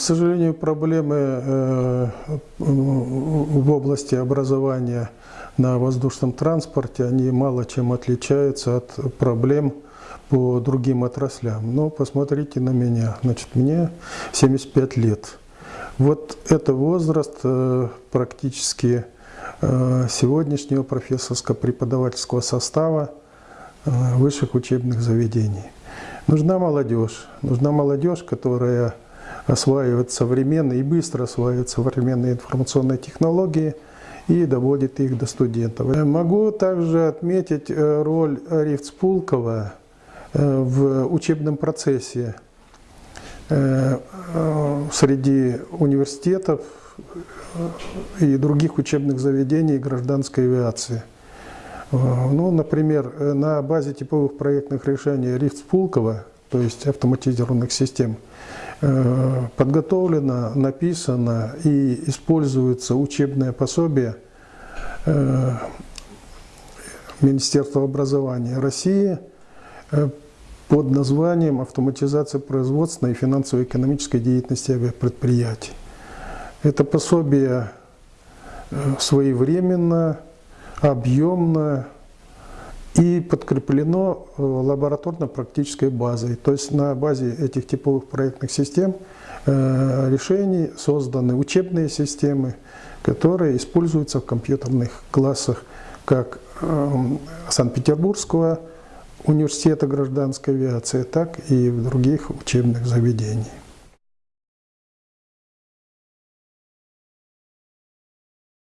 к сожалению, проблемы э, в области образования на воздушном транспорте, они мало чем отличаются от проблем по другим отраслям. Но посмотрите на меня. Значит, мне 75 лет. Вот это возраст э, практически э, сегодняшнего профессорско-преподавательского состава высших учебных заведений. Нужна молодежь. Нужна молодежь, которая осваивает современные и быстро осваивает современные информационные технологии и доводит их до студентов. Могу также отметить э, роль Рифцпулкова э, в учебном процессе э, среди университетов и других учебных заведений гражданской авиации. Ну, например, на базе типовых проектных решений Рифцпулкова, то есть автоматизированных систем, Э, подготовлено, написано и используется учебное пособие э, Министерства образования России э, под названием «Автоматизация производственной и финансово-экономической деятельности авиапредприятий». Это пособие своевременно, объемно, и подкреплено э, лабораторно-практической базой. То есть на базе этих типовых проектных систем э, решений созданы учебные системы, которые используются в компьютерных классах как эм, Санкт-Петербургского университета гражданской авиации, так и в других учебных заведениях.